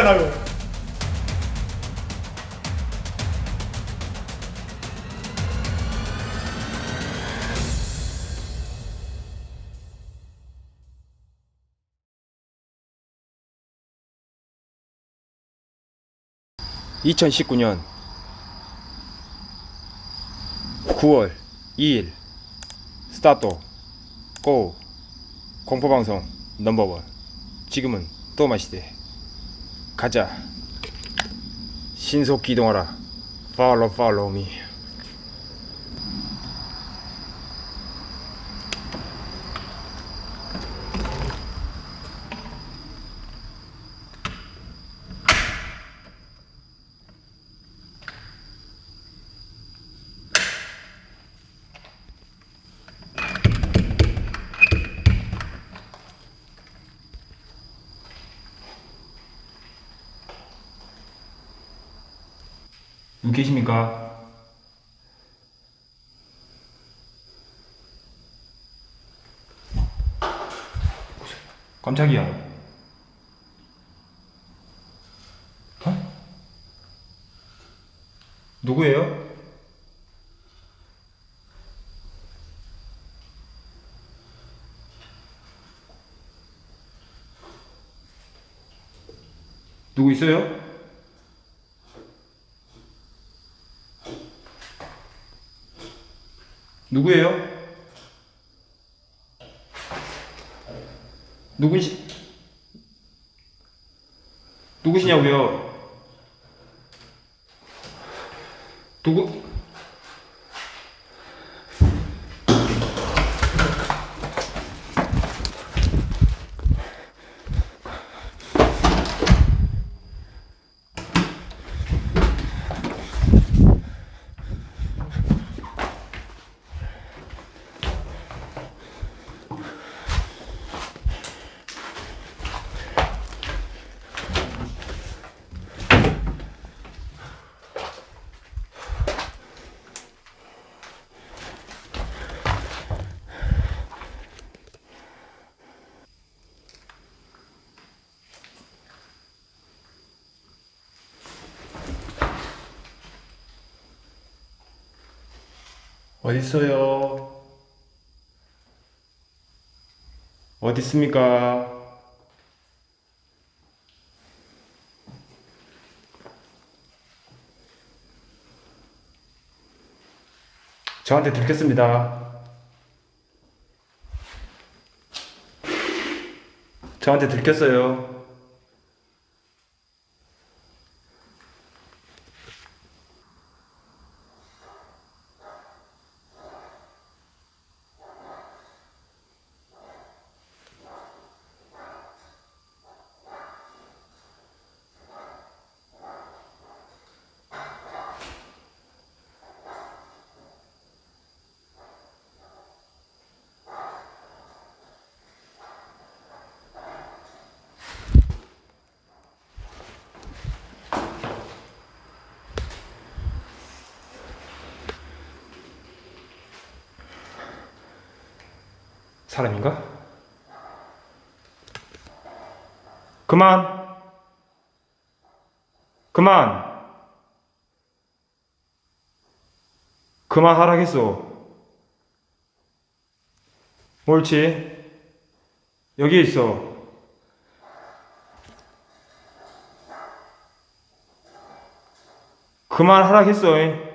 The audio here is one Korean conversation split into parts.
맞잖아요. (2019년 9월 2일) 스타트. 고. 공포방송 넘버원. 지금은 또 마시대 가자 신속 기동하라 follow follow me 누구 계십니까? 깜짝이야. 어? 누구예요? 누구 있어요? 누구예요? 누구시 누구시냐고요? 누구 어디 있습니까? 저한테 들켰습니다. 저한테 들켰어요. 사람인가? 그만! 그만! 그만 하라겠어. 옳지. 여기 있어. 그만 하라겠어.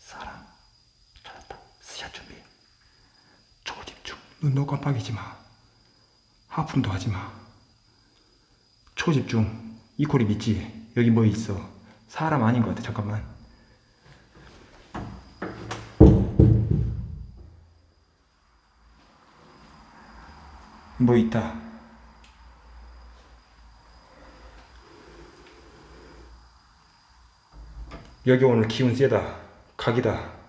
사람 찾았다. 스샷 준비. 초집중. 눈도 깜빡이지 마. 하품도 하지 마. 초집중. 이 콜이 믿지? 여기 뭐 있어? 사람 아닌 것 같아. 잠깐만. 뭐 있다. 여기 오늘 기운 세다. 각이다.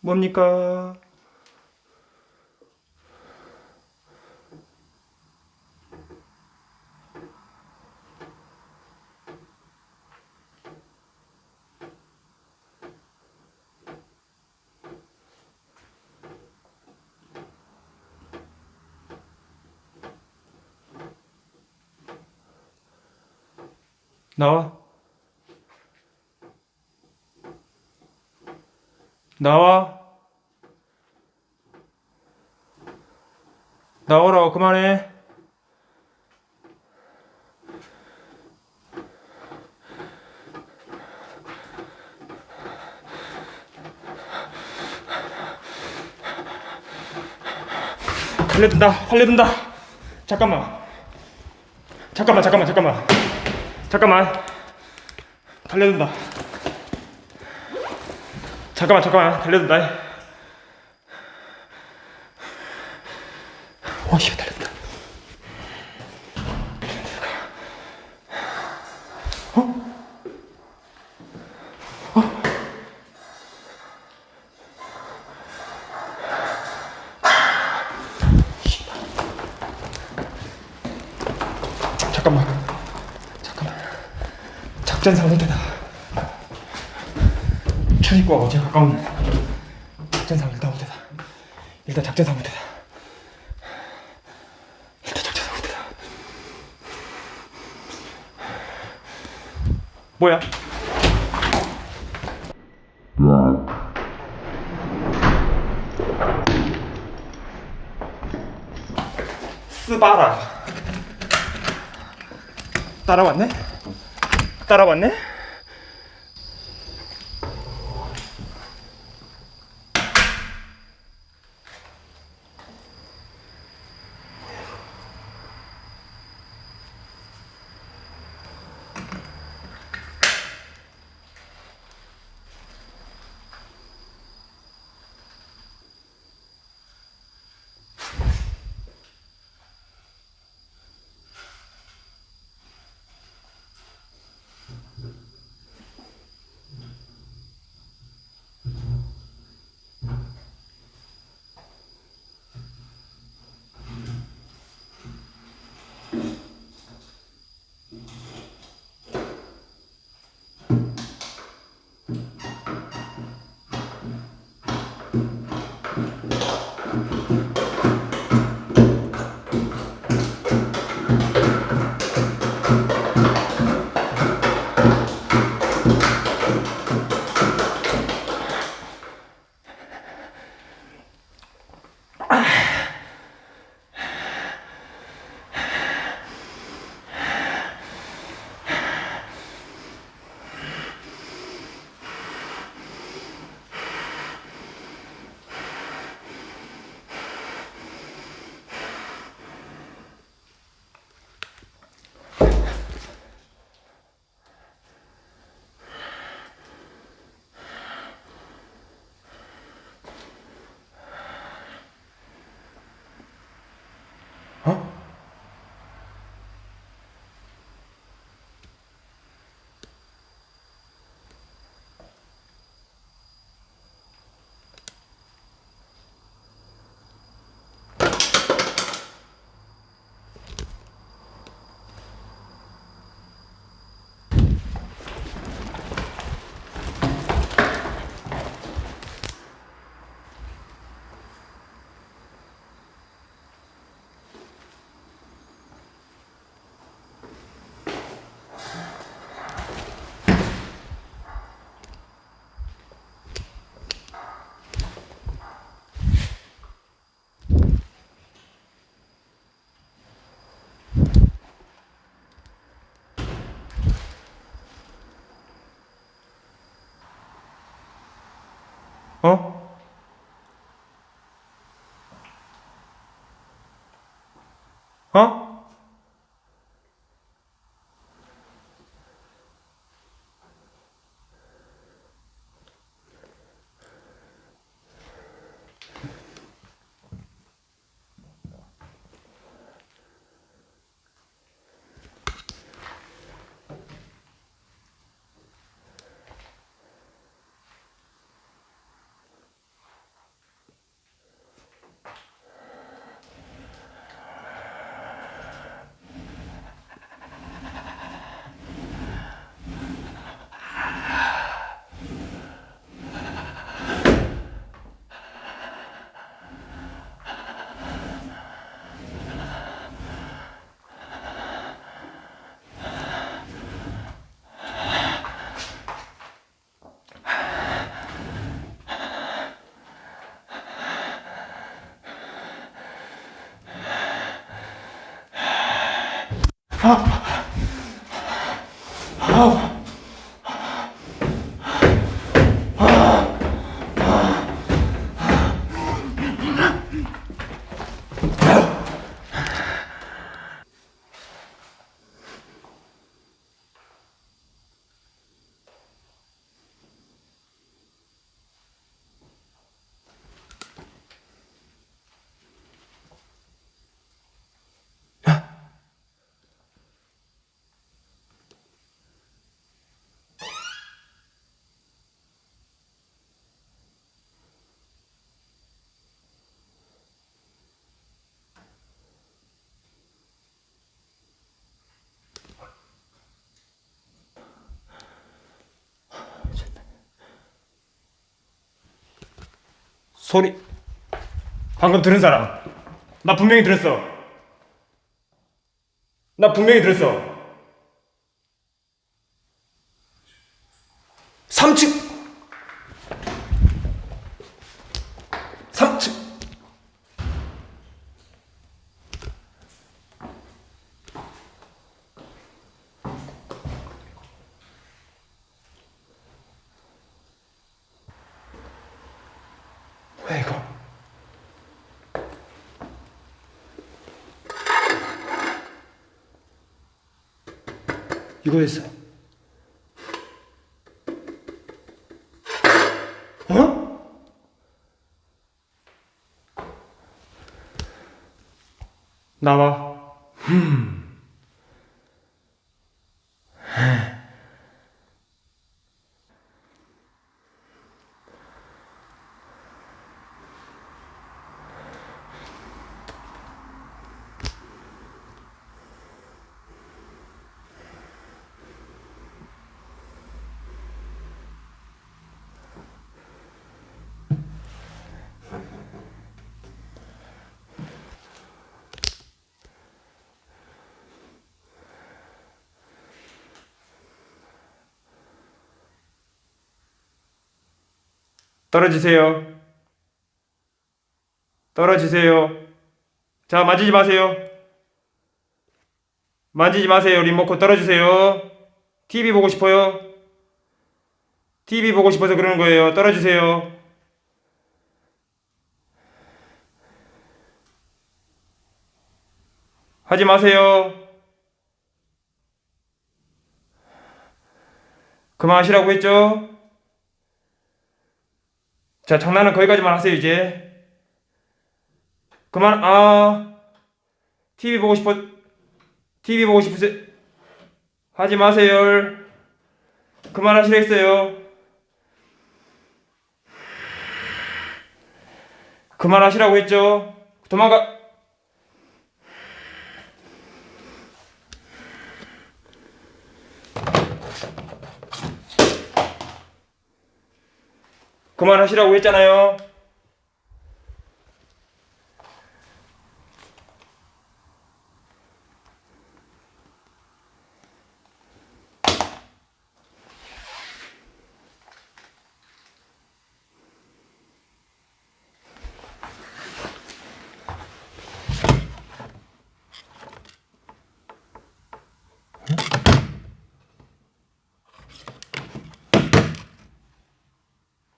뭡니까? 나와. 나와. 나오라고 그만해. 달려든다. 달려든다. 잠깐만. 잠깐만. 잠깐만. 잠깐만. 잠깐만. 달려든다. 잠깐만 잠깐만 달려든다. 와씨 달렸다. 잠깐만. 잠깐만. 작전상 상태다. 출입구와 어제 가까운 작전상 일단 상태다. 일단 작전상 상태다. 일단 작전상 상태다. 뭐야? 스바라 따라왔네? 따라왔네? 어? 소리. 방금 들은 사람. 나 분명히 들었어. 나 분명히 들었어 3층 3층 왜 이거 이거였어 어? 나와 떨어지세요. 떨어지세요. 자 만지지 마세요. 만지지 마세요. 리모컨 떨어지세요. TV 보고 싶어요? TV 보고 싶어서 그러는 거예요. 떨어지세요. 하지 마세요. 그만하시라고 했죠? 자, 장난은 거기까지만 하세요, 이제. 그만, 아. TV 보고 싶어. TV 보고 싶으세요. 하지 마세요. 그만하시라 했어요. 그만하시라고 했죠? 도망가. 그만하시라고 했잖아요.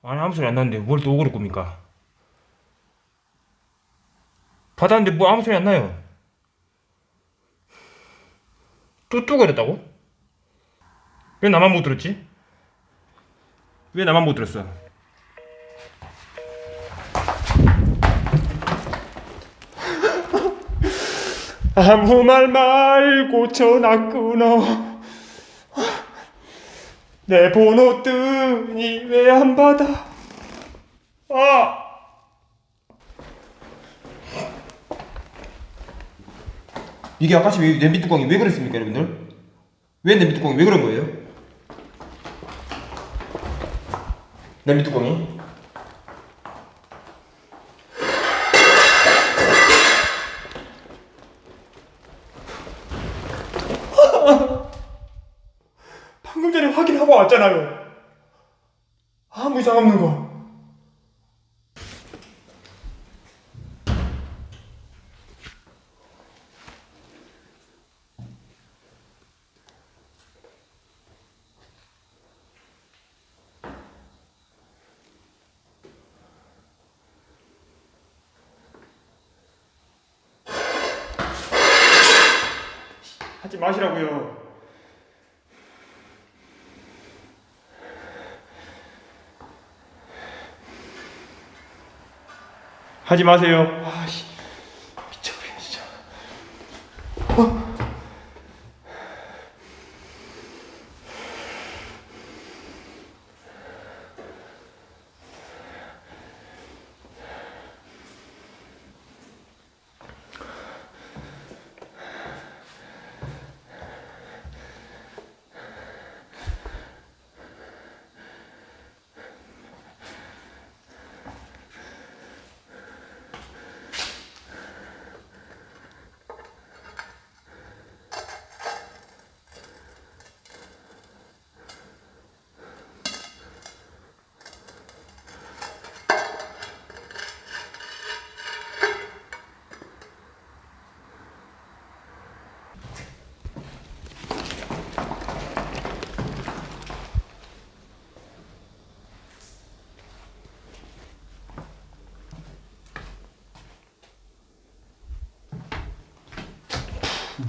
아니 아무 소리 안 나는데 뭘 또 오그를 겁니까? 받았는데 뭐 아무 소리 안 나요. 뚜뚜거렸다고? 왜 나만 못 들었지? 왜 나만 못 들었어? 아무 말 말고 전화 끊어. 내 번호 뜨니 왜 안 받아? 아! 이게 아까시 왜 냄비 뚜껑이 왜 그랬습니까, 여러분들? 왜 냄비 뚜껑이 왜 그런 거예요? 냄비 뚜껑이? 알아요. 아무 이상 없는 거. 하지 마시라고요. 하지 마세요.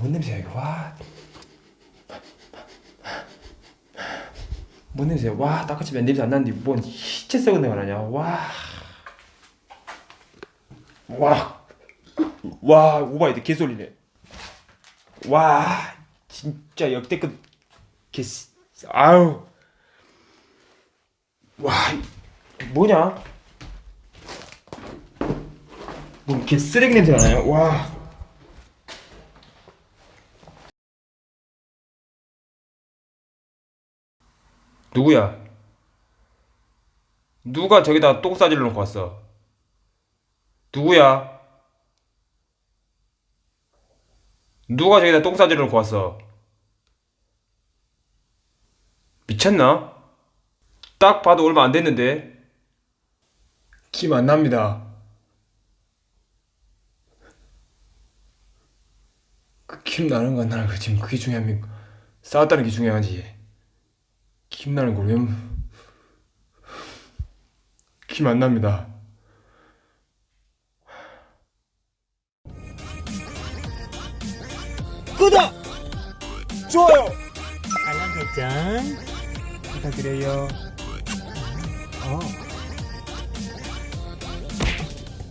뭔 냄새야 이거 와. 뭔 냄새야 와 닦아치 면 냄새 안 나는데 뭔 시체 썩은 내가 나냐 와. 와. 와 오바이드 개소리네. 와 진짜 역대급 개 아우. 와 뭐냐? 뭔 개 쓰레기 냄새가 나요 와. 누구야? 누가 저기다 똥 싸질러 놓고 왔어? 누구야? 누가 저기다 똥 싸질러 놓고 왔어? 미쳤나? 딱 봐도 얼마 안 됐는데 김안 납니다. 그김 나는 건 나는 그 지금 그게 중요합니까? 싸웠다는 게 중요하지. 김 나는 걸 왜? 김안 납니다. 구독! 좋아요! 알람 설정 부탁드려요. 어